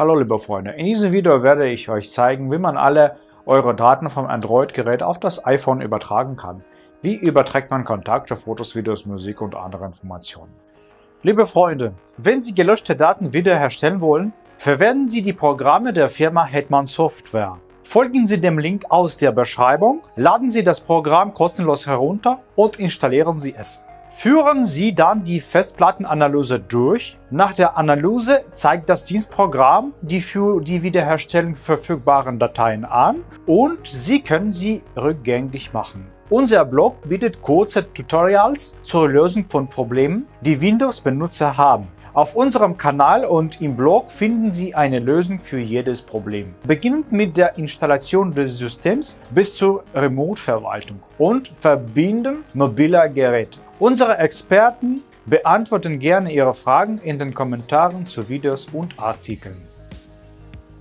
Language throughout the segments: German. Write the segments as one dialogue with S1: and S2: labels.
S1: Hallo liebe Freunde, in diesem Video werde ich euch zeigen, wie man alle eure Daten vom Android-Gerät auf das iPhone übertragen kann. Wie überträgt man Kontakte, Fotos, Videos, Musik und andere Informationen. Liebe Freunde, wenn Sie gelöschte Daten wiederherstellen wollen, verwenden Sie die Programme der Firma Hetman Software. Folgen Sie dem Link aus der Beschreibung, laden Sie das Programm kostenlos herunter und installieren Sie es. Führen Sie dann die Festplattenanalyse durch. Nach der Analyse zeigt das Dienstprogramm die für die Wiederherstellung verfügbaren Dateien an und Sie können sie rückgängig machen. Unser Blog bietet kurze Tutorials zur Lösung von Problemen, die Windows-Benutzer haben. Auf unserem Kanal und im Blog finden Sie eine Lösung für jedes Problem. Beginnend mit der Installation des Systems bis zur Remote-Verwaltung und Verbinden mobiler Geräte. Unsere Experten beantworten gerne Ihre Fragen in den Kommentaren zu Videos und Artikeln.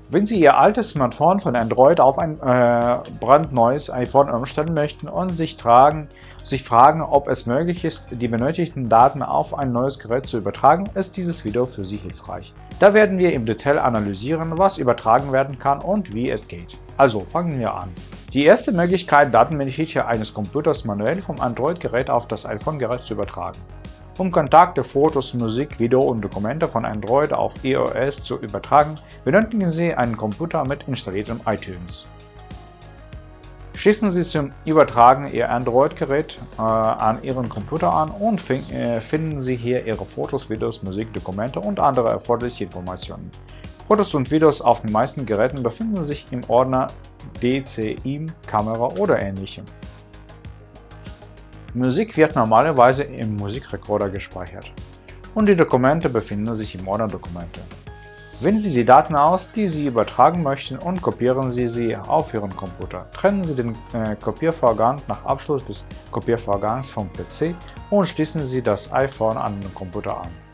S1: Wenn Sie Ihr altes Smartphone von Android auf ein äh, brandneues iPhone umstellen möchten und sich, tragen, sich fragen, ob es möglich ist, die benötigten Daten auf ein neues Gerät zu übertragen, ist dieses Video für Sie hilfreich. Da werden wir im Detail analysieren, was übertragen werden kann und wie es geht. Also fangen wir an. Die erste Möglichkeit, Datenbeneficie eines Computers manuell vom Android-Gerät auf das iPhone-Gerät zu übertragen. Um Kontakte, Fotos, Musik, Video und Dokumente von Android auf iOS zu übertragen, benötigen Sie einen Computer mit installiertem iTunes. Schließen Sie zum Übertragen Ihr Android-Gerät äh, an Ihren Computer an und äh, finden Sie hier Ihre Fotos, Videos, Musik, Dokumente und andere erforderliche Informationen. Fotos und Videos auf den meisten Geräten befinden sich im Ordner DCIM, Kamera oder ähnlichem. Musik wird normalerweise im Musikrekorder gespeichert und die Dokumente befinden sich im Ordner Dokumente. Wählen Sie die Daten aus, die Sie übertragen möchten und kopieren Sie sie auf Ihren Computer. Trennen Sie den äh, Kopiervorgang nach Abschluss des Kopiervorgangs vom PC und schließen Sie das iPhone an den Computer an.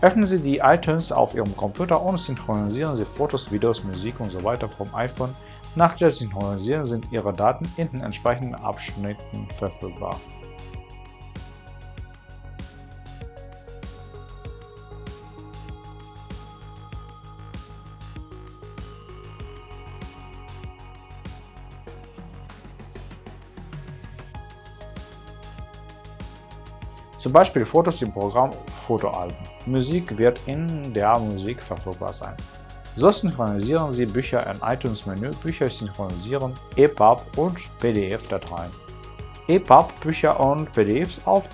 S1: Öffnen Sie die iTunes auf Ihrem Computer und synchronisieren Sie Fotos, Videos, Musik usw. So vom iPhone nach der Synchronisierung sind Ihre Daten in den entsprechenden Abschnitten verfügbar. Zum Beispiel Fotos im Programm Fotoalben. Musik wird in der Musik verfügbar sein. So synchronisieren Sie Bücher in iTunes-Menü, Bücher synchronisieren, EPUB und PDF-Dateien. EPUB, Bücher und PDFs auf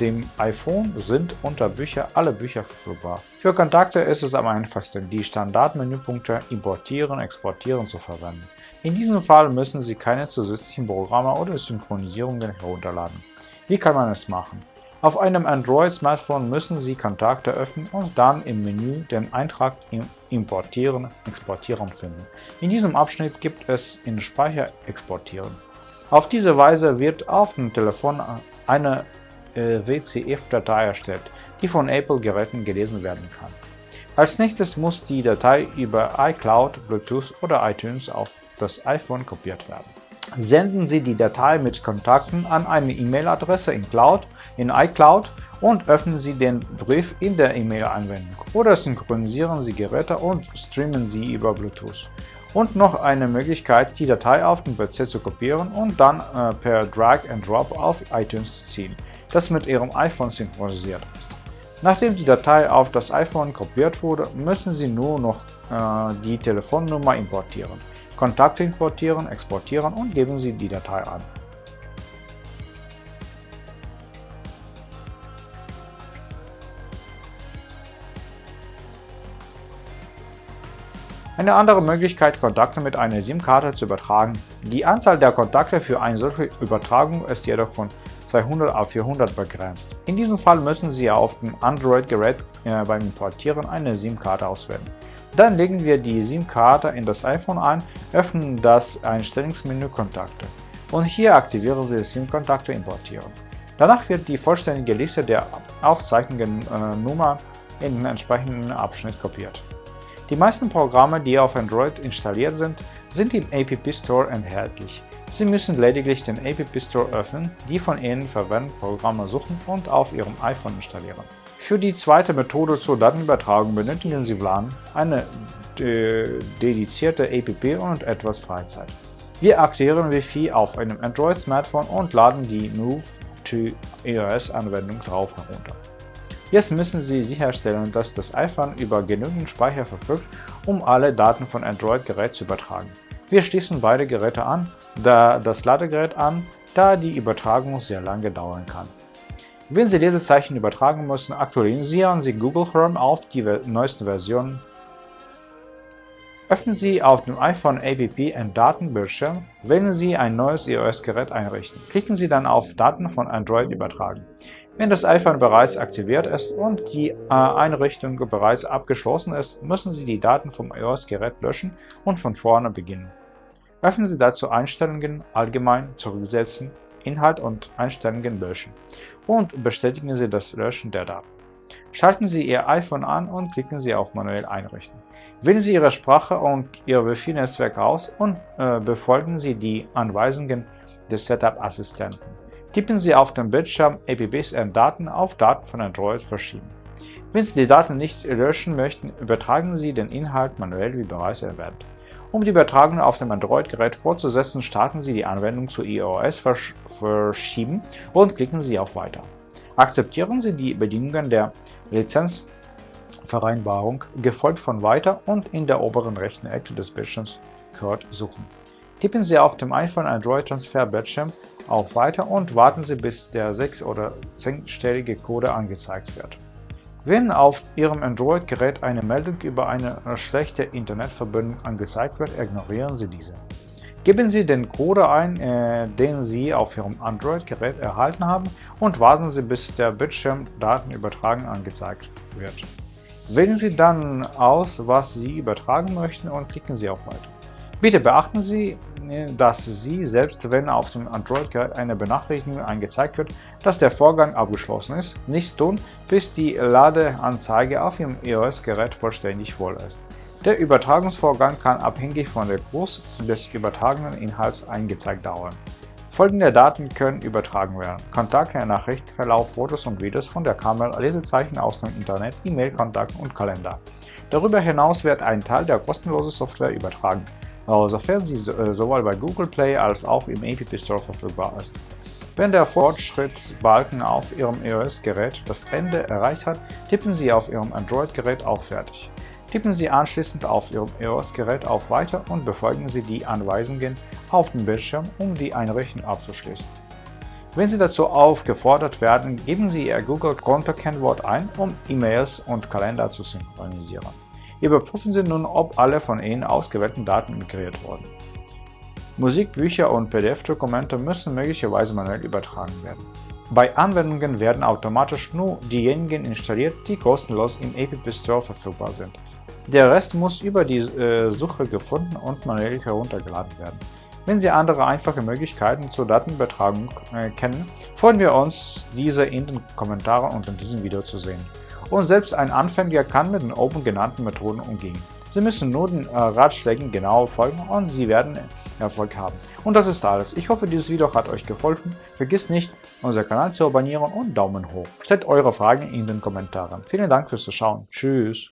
S1: dem iPhone sind unter Bücher alle Bücher verfügbar. Für Kontakte ist es am einfachsten, die Standardmenüpunkte Importieren, Exportieren zu verwenden. In diesem Fall müssen Sie keine zusätzlichen Programme oder Synchronisierungen herunterladen. Wie kann man es machen? Auf einem Android-Smartphone müssen Sie Kontakte öffnen und dann im Menü den Eintrag Importieren, Exportieren finden. In diesem Abschnitt gibt es in Speicher exportieren. Auf diese Weise wird auf dem Telefon eine äh, WCF-Datei erstellt, die von Apple-Geräten gelesen werden kann. Als nächstes muss die Datei über iCloud, Bluetooth oder iTunes auf das iPhone kopiert werden. Senden Sie die Datei mit Kontakten an eine E-Mail-Adresse in, Cloud, in iCloud und öffnen Sie den Brief in der E-Mail-Anwendung oder synchronisieren Sie Geräte und streamen sie über Bluetooth. Und noch eine Möglichkeit, die Datei auf den PC zu kopieren und dann äh, per Drag and Drop auf iTunes zu ziehen, das mit Ihrem iPhone synchronisiert ist. Nachdem die Datei auf das iPhone kopiert wurde, müssen Sie nur noch äh, die Telefonnummer importieren. Kontakte importieren, exportieren und geben Sie die Datei an. Eine andere Möglichkeit, Kontakte mit einer SIM-Karte zu übertragen. Die Anzahl der Kontakte für eine solche Übertragung ist jedoch von 200 auf 400 begrenzt. In diesem Fall müssen Sie auf dem Android-Gerät äh, beim Importieren eine SIM-Karte auswählen. Dann legen wir die SIM-Karte in das iPhone ein, öffnen das Einstellungsmenü Kontakte und hier aktivieren Sie SIM-Kontakte importieren. Danach wird die vollständige Liste der aufzeichnenden äh, Nummer in den entsprechenden Abschnitt kopiert. Die meisten Programme, die auf Android installiert sind, sind im App Store enthaltlich. Sie müssen lediglich den App Store öffnen, die von Ihnen verwendeten Programme suchen und auf Ihrem iPhone installieren. Für die zweite Methode zur Datenübertragung benötigen Sie WLAN, eine äh, dedizierte APP und etwas Freizeit. Wir aktivieren Wi-Fi auf einem Android-Smartphone und laden die Move to iOS-Anwendung drauf herunter. Jetzt müssen Sie sicherstellen, dass das iPhone über genügend Speicher verfügt, um alle Daten von Android-Gerät zu übertragen. Wir schließen beide Geräte an, da das Ladegerät an, da die Übertragung sehr lange dauern kann. Wenn Sie Lesezeichen übertragen müssen, aktualisieren Sie Google Chrome auf die neuesten Versionen. Öffnen Sie auf dem iPhone AVP einen Datenbildschirm, wählen Sie ein neues iOS-Gerät einrichten. Klicken Sie dann auf Daten von Android übertragen. Wenn das iPhone bereits aktiviert ist und die äh, Einrichtung bereits abgeschlossen ist, müssen Sie die Daten vom iOS-Gerät löschen und von vorne beginnen. Öffnen Sie dazu Einstellungen, Allgemein, Zurücksetzen, Inhalt und Einstellungen löschen und bestätigen Sie das Löschen der Daten. Schalten Sie Ihr iPhone an und klicken Sie auf Manuell einrichten. Wählen Sie Ihre Sprache und Ihr Wi-Fi-Netzwerk aus und äh, befolgen Sie die Anweisungen des Setup-Assistenten. Tippen Sie auf dem Bildschirm APBSN Daten auf Daten von Android verschieben. Wenn Sie die Daten nicht löschen möchten, übertragen Sie den Inhalt manuell wie bereits erwähnt. Um die Übertragung auf dem Android-Gerät fortzusetzen, starten Sie die Anwendung zu iOS versch verschieben und klicken Sie auf Weiter. Akzeptieren Sie die Bedingungen der Lizenzvereinbarung, gefolgt von Weiter und in der oberen rechten Ecke des Bildschirms Code suchen. Tippen Sie auf dem iPhone Android Transfer Bildschirm auf Weiter und warten Sie, bis der 6- oder 10-stellige Code angezeigt wird. Wenn auf Ihrem Android-Gerät eine Meldung über eine schlechte Internetverbindung angezeigt wird, ignorieren Sie diese. Geben Sie den Code ein, äh, den Sie auf Ihrem Android-Gerät erhalten haben und warten Sie, bis der Bildschirm Datenübertragen angezeigt wird. Wählen Sie dann aus, was Sie übertragen möchten und klicken Sie auf Weiter. Bitte beachten Sie, dass Sie, selbst wenn auf dem Android-Gerät eine Benachrichtigung angezeigt wird, dass der Vorgang abgeschlossen ist, nichts tun, bis die Ladeanzeige auf Ihrem iOS-Gerät vollständig voll ist. Der Übertragungsvorgang kann abhängig von der Größe des übertragenen Inhalts eingezeigt dauern. Folgende Daten können übertragen werden. Kontakte, Nachrichtenverlauf, Fotos und Videos von der Kamera, Lesezeichen aus dem Internet, E-Mail-Kontakten und Kalender. Darüber hinaus wird ein Teil der kostenlosen Software übertragen sofern sie äh, sowohl bei Google Play als auch im App Store verfügbar ist. Wenn der Fortschrittsbalken auf Ihrem iOS-Gerät das Ende erreicht hat, tippen Sie auf Ihrem Android-Gerät auf Fertig. Tippen Sie anschließend auf Ihrem iOS-Gerät auf Weiter und befolgen Sie die Anweisungen auf dem Bildschirm, um die Einrichtung abzuschließen. Wenn Sie dazu aufgefordert werden, geben Sie Ihr Google-Konto-Kennwort ein, um E-Mails und Kalender zu synchronisieren. Überprüfen Sie nun, ob alle von Ihnen ausgewählten Daten migriert wurden. Musik, Bücher und PDF-Dokumente müssen möglicherweise manuell übertragen werden. Bei Anwendungen werden automatisch nur diejenigen installiert, die kostenlos im App Store verfügbar sind. Der Rest muss über die äh, Suche gefunden und manuell heruntergeladen werden. Wenn Sie andere einfache Möglichkeiten zur Datenübertragung äh, kennen, freuen wir uns, diese in den Kommentaren unter diesem Video zu sehen und selbst ein Anfänger kann mit den oben genannten Methoden umgehen. Sie müssen nur den äh, Ratschlägen genau folgen und Sie werden Erfolg haben. Und das ist alles. Ich hoffe, dieses Video hat euch geholfen. Vergisst nicht, unseren Kanal zu abonnieren und Daumen hoch. Stellt eure Fragen in den Kommentaren. Vielen Dank fürs Zuschauen. Tschüss.